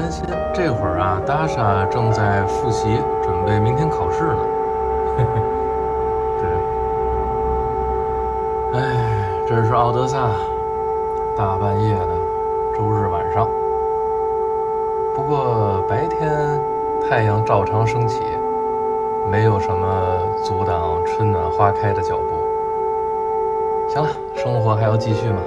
担心这会儿啊，达莎正在复习，准备明天考试呢。对。哎，这是奥德萨，大半夜的周日晚上。不过白天太阳照常升起，没有什么阻挡春暖花开的脚步。行了，生活还要继续吗。